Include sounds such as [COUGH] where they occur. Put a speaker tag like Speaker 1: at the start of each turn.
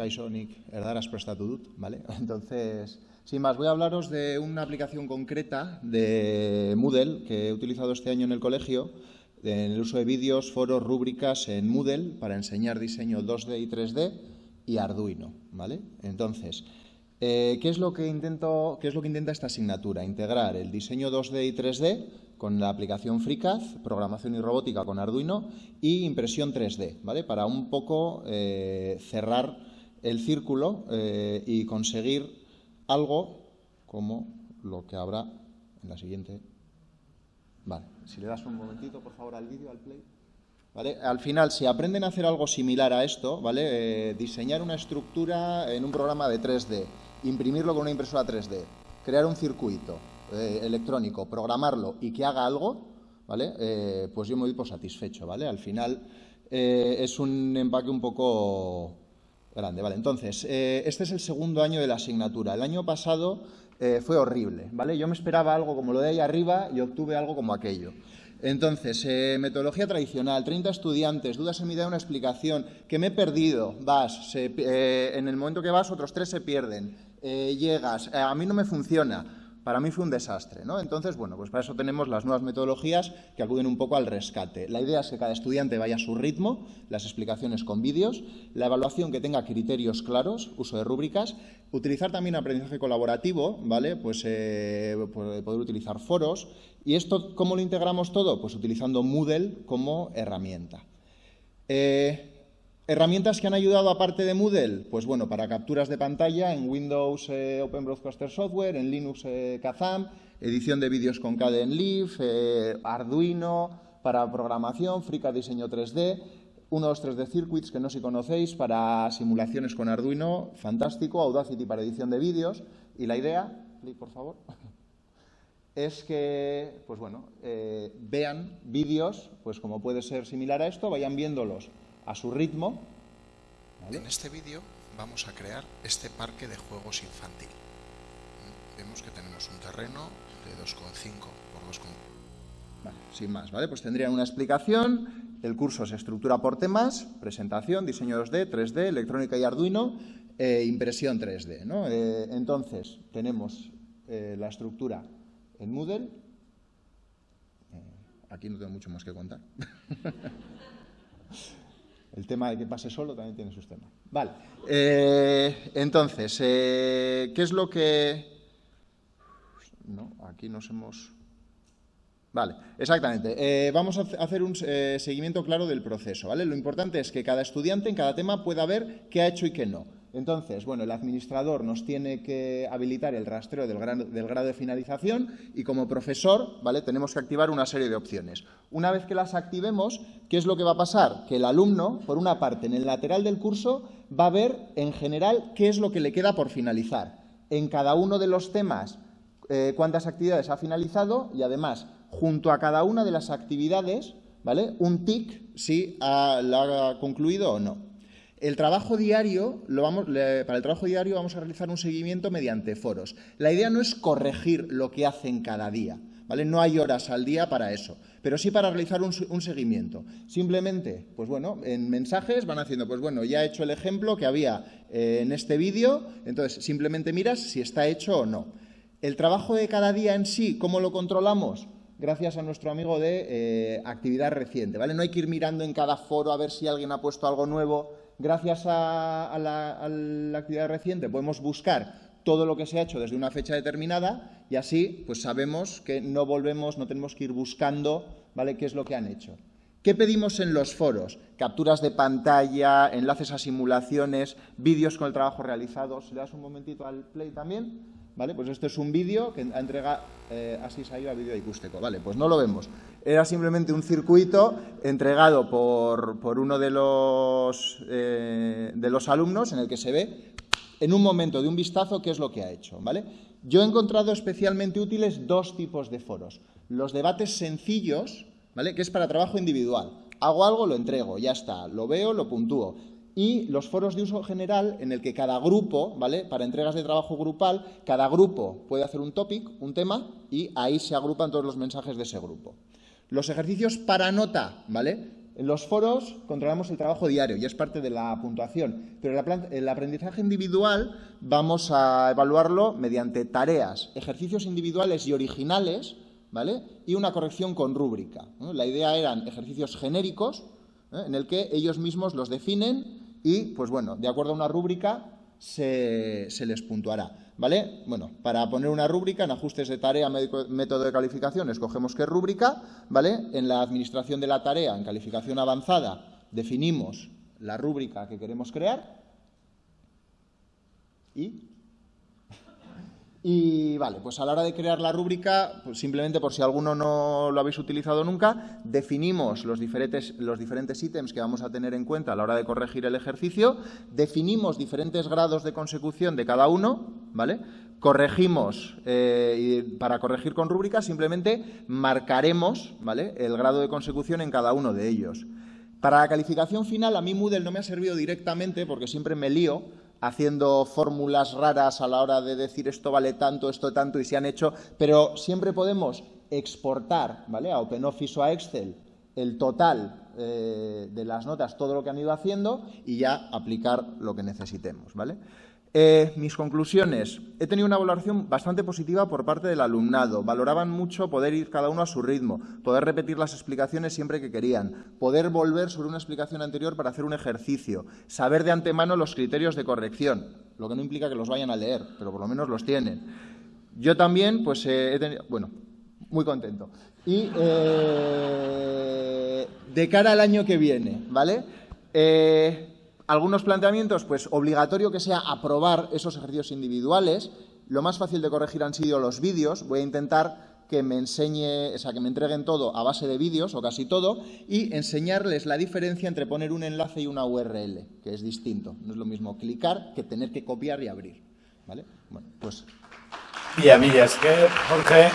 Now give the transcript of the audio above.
Speaker 1: Kaisonik erdaraz prestatu dut, ¿vale? [LAUGHS] Entonces, sin más, voy a hablaros de una aplicación concreta de Moodle que he utilizado este año en el colegio, en el uso de vídeos, foros, rúbricas en Moodle para enseñar diseño 2D y 3D y Arduino, ¿vale? Entonces, eh, ¿qué, es lo que intento, ¿qué es lo que intenta esta asignatura? Integrar el diseño 2D y 3D con la aplicación FreeCAD, programación y robótica con Arduino y impresión 3D, ¿vale? Para un poco eh, cerrar el círculo eh, y conseguir algo como lo que habrá en la siguiente. Vale, si le das un momentito, por favor, al vídeo, al play. ¿Vale? Al final, si aprenden a hacer algo similar a esto, ¿vale? Eh, diseñar una estructura en un programa de 3D, imprimirlo con una impresora 3D, crear un circuito, eh, electrónico, programarlo y que haga algo, ¿vale? Pues yo me voy satisfecho, ¿vale? Al final es un empaque un poco grande, ¿vale? Entonces, este es el segundo año de la asignatura. El año pasado fue horrible, ¿vale? Yo me esperaba algo como lo de ahí arriba y obtuve algo como aquello. Entonces, metodología tradicional, 30 estudiantes, dudas en mi idea, una explicación, que me he perdido, vas, en el momento que vas otros tres se pierden, llegas, a mí no me funciona, para mí fue un desastre. ¿no? Entonces, bueno, pues para eso tenemos las nuevas metodologías que acuden un poco al rescate. La idea es que cada estudiante vaya a su ritmo, las explicaciones con vídeos, la evaluación que tenga criterios claros, uso de rúbricas, utilizar también aprendizaje colaborativo, ¿vale? Pues eh, poder utilizar foros. ¿Y esto cómo lo integramos todo? Pues utilizando Moodle como herramienta. Eh, ¿Herramientas que han ayudado aparte de Moodle? Pues bueno, para capturas de pantalla en Windows eh, Open Broadcaster Software, en Linux eh, Kazam, edición de vídeos con Kdenlive, eh, Arduino, para programación, FreeCAD Diseño 3D, 1, 2, 3D Circuits, que no si conocéis, para simulaciones con Arduino, fantástico, Audacity para edición de vídeos. Y la idea, por favor, [LAUGHS] es que, pues bueno, eh, vean vídeos, pues como puede ser similar a esto, vayan viéndolos a su ritmo.
Speaker 2: En este vídeo vamos a crear este parque de juegos infantil. Vemos que tenemos un terreno de 2,5 por 2,5.
Speaker 1: Vale, sin más, ¿vale? Pues tendría una explicación. El curso se estructura por temas, presentación, diseño 2D, 3D, electrónica y Arduino, e impresión 3D. ¿no? Eh, entonces, tenemos eh, la estructura en Moodle. aquí no tengo mucho más que contar. [LAUGHS] El tema de que pase solo también tiene sus temas. Vale. Eh, entonces, eh, ¿qué es lo que...? No, aquí nos hemos... Vale, exactamente. Eh, vamos a hacer un seguimiento claro del proceso, ¿vale? Lo importante es que cada estudiante en cada tema pueda ver qué ha hecho y qué no. Entonces, bueno, el administrador nos tiene que habilitar el rastreo del grado, de finalización y como profesor, ¿vale? Tenemos que activar una serie de opciones. Una vez que las activemos, ¿qué es lo que va a pasar? Que el alumno, por una parte, en el lateral del curso, va a ver en general qué es lo que le queda por finalizar. En cada uno de los temas, eh, cuántas actividades ha finalizado y además, junto a cada una de las actividades, ¿vale? Un tic si la ha concluido o no. El trabajo diario, lo vamos, para el trabajo diario vamos a realizar un seguimiento mediante foros. La idea no es corregir lo que hacen cada día, ¿vale? No hay horas al día para eso, pero sí para realizar un, seguimiento. Simplemente, pues bueno, en mensajes van haciendo, pues bueno, ya he hecho el ejemplo que había eh, en este vídeo, entonces simplemente miras si está hecho o no. El trabajo de cada día en sí, ¿cómo lo controlamos? gracias a nuestro amigo de eh, actividad reciente, ¿vale? No hay que ir mirando en cada foro a ver si alguien ha puesto algo nuevo gracias a, la, actividad reciente podemos buscar todo lo que se ha hecho desde una fecha determinada y así pues sabemos que no volvemos, no tenemos que ir buscando ¿vale? qué es lo que han hecho. ¿Qué pedimos en los foros? Capturas de pantalla, enlaces a simulaciones, vídeos con el trabajo realizado. ¿Le das un momentito al play también? ¿Vale? Pues esto es un vídeo que entrega eh, ido a vídeo Ikusteco. Vale, pues no lo vemos. Era simplemente un circuito entregado por, uno de los, eh, de los alumnos en el que se ve en un momento de un vistazo qué es lo que ha hecho. ¿vale? Yo he encontrado especialmente útiles dos tipos de foros. Los debates sencillos, ¿vale? que es para trabajo individual. Hago algo, lo entrego, ya está. Lo veo, lo puntúo y los foros de uso general en el que cada grupo, ¿vale? Para entregas de trabajo grupal, cada grupo puede hacer un topic, un tema, y ahí se agrupan todos los mensajes de ese grupo. Los ejercicios para nota, ¿vale? En los foros controlamos el trabajo diario y es parte de la puntuación, pero el aprendizaje individual vamos a evaluarlo mediante tareas, ejercicios individuales y originales, ¿vale? Y una corrección con rúbrica. La idea eran ejercicios genéricos, ¿eh? en el que ellos mismos los definen y, pues bueno, de acuerdo a una rúbrica se, les puntuará. ¿Vale? Bueno, para poner una rúbrica en ajustes de tarea, método de calificación, escogemos qué rúbrica, ¿vale? En la administración de la tarea, en calificación avanzada, definimos la rúbrica que queremos crear y y vale, pues a la hora de crear la rúbrica, pues simplemente por si alguno no lo habéis utilizado nunca, definimos los diferentes, los diferentes ítems que vamos a tener en cuenta a la hora de corregir el ejercicio, definimos diferentes grados de consecución de cada uno, ¿vale? Corregimos, eh, y para corregir con rúbrica simplemente marcaremos, ¿vale? El grado de consecución en cada uno de ellos. Para la calificación final, a mí Moodle no me ha servido directamente porque siempre me lío, haciendo fórmulas raras a la hora de decir esto vale tanto, esto tanto y se han hecho, pero siempre podemos exportar ¿vale? a OpenOffice a Excel el total eh, de las notas, todo lo que han ido haciendo y ya aplicar lo que necesitemos. ¿vale? Eh, mis conclusiones. He tenido una valoración bastante positiva por parte del alumnado. Valoraban mucho poder ir cada uno a su ritmo, poder repetir las explicaciones siempre que querían, poder volver sobre una explicación anterior para hacer un ejercicio, saber de antemano los criterios de corrección, lo que no implica que los vayan a leer, pero por lo menos los tienen. Yo también, pues eh, he tenido, bueno, muy contento. Y eh, de cara al año que viene, ¿vale? Algunos planteamientos, pues obligatorio que sea aprobar esos ejercicios individuales. Lo más fácil de corregir han sido los vídeos. Voy a intentar que me enseñe, o sea, que me entreguen todo a base de vídeos, o casi todo, y enseñarles la diferencia entre poner un enlace y una URL, que es distinto. No es lo mismo clicar que tener que copiar y abrir. ¿Vale? Bueno, pues...
Speaker 3: Y a mí es Jorge...